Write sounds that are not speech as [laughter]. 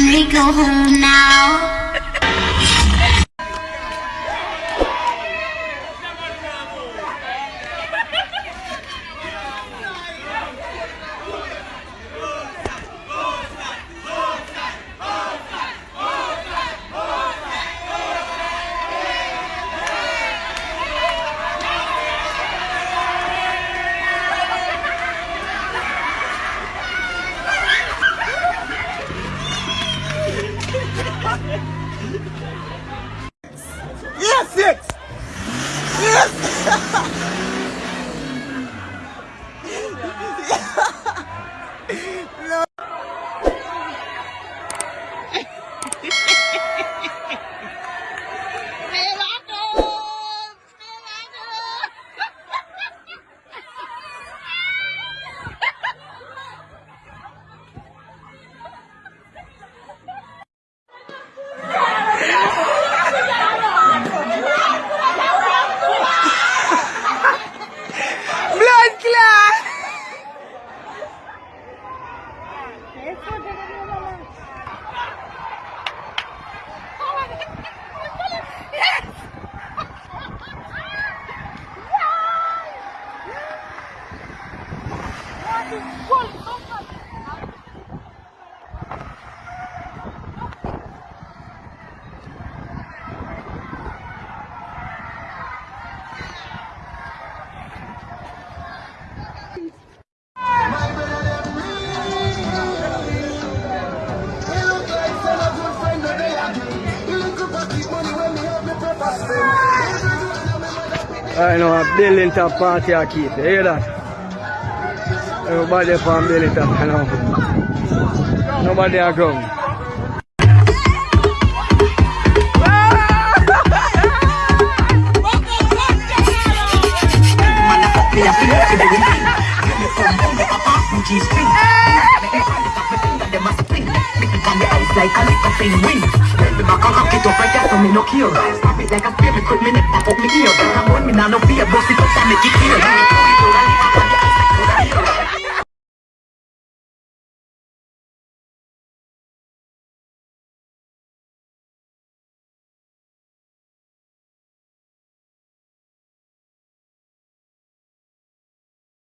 Can we go home now? Yes, it! Yes! Blood I know a building top party I keep. You hear that? Everybody from building top, you know. Nobody are ground. [laughs] Like a little thing. Win. The back and cock it up right there so me no care. Stop it like a spear, me cut me neck, pop up me ear. Come on, me nah no fear, bust it up and make it clear